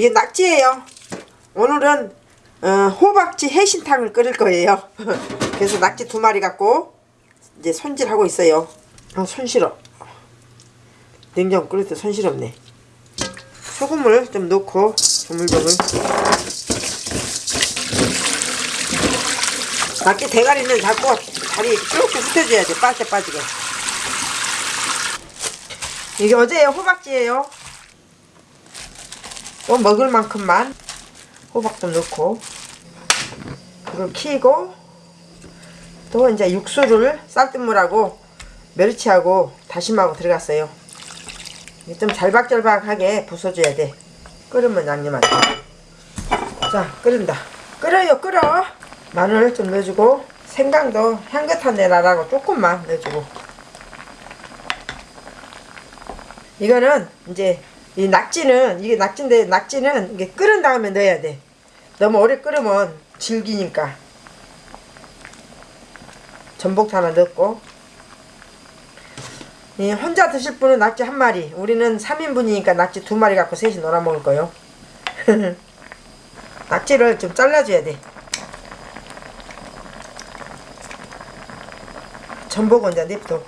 이게 낙지예요. 오늘은 어, 호박지 해신탕을 끓일 거예요. 그래서 낙지 두 마리 갖고 이제 손질하고 있어요. 아, 손실어. 냉장고 끓일 때 손실없네. 소금을 좀 넣고 조물조물. 낙지 대가리는 자꾸 다리 이렇게 흩어줘야 돼. 빠져 빠지게. 이게 어제 호박지예요. 뭐 먹을 만큼만 호박도 넣고 그걸 키고 또 이제 육수를 쌀뜨물하고 멸치하고 다심하고 들어갔어요. 좀 잘박잘박하게 부숴줘야 돼. 끓으면 양념하지. 자, 끓인다. 끓어요, 끓어. 마늘 좀 넣어주고 생강도 향긋한 내 나라고 조금만 넣어주고 이거는 이제 이 낙지는 이게 낙지인데 낙지는 이게 끓은 다음에 넣어야 돼. 너무 오래 끓으면 질기니까. 전복도 하나 넣고. 이 혼자 드실 분은 낙지 한 마리. 우리는 3인분이니까 낙지 두 마리 갖고 셋이 놀아 먹을 거요. 낙지를 좀 잘라줘야 돼. 전복은 이제 냅둬.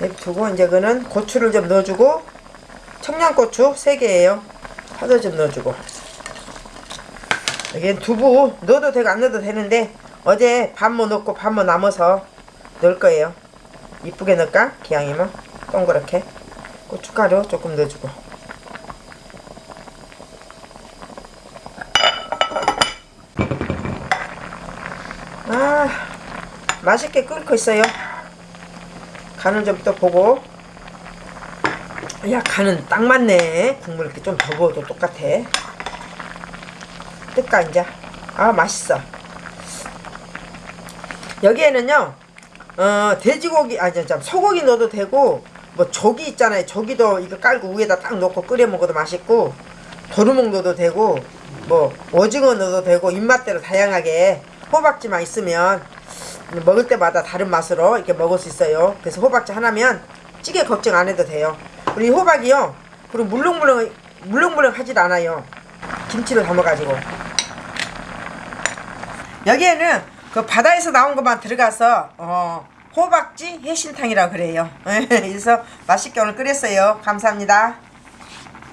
냅두고 이제 그는 고추를 좀 넣어주고 청양고추 3개예요. 파도 좀 넣어주고. 여기 두부 넣어도 되고 안 넣어도 되는데 어제 반모 넣고 반모 남아서 넣을 거예요. 이쁘게 넣을까? 기왕이면? 동그랗게. 고춧가루 조금 넣어주고. 아 맛있게 끓고 있어요. 간을 좀 또 보고 야 간은 딱 맞네. 국물 이렇게 좀 더 부어도 똑같아. 뜰까 이제? 아 맛있어. 여기에는요 어 돼지고기 아니 참 소고기 넣어도 되고 뭐 조기 있잖아요. 조기도 이거 깔고 위에다 딱 넣고 끓여 먹어도 맛있고 도루묵 넣어도 되고 뭐 오징어 넣어도 되고 입맛대로 다양하게 호박지만 있으면 먹을 때마다 다른 맛으로 이렇게 먹을 수 있어요. 그래서 호박지 하나면 찌개 걱정 안 해도 돼요 우리 호박이요. 그리고 물렁물렁 물렁물렁 하질 않아요. 김치를 담아가지고. 여기에는 그 바다에서 나온 것만 들어가서 어, 호박지 해신탕이라고 그래요. 그래서 맛있게 오늘 끓였어요. 감사합니다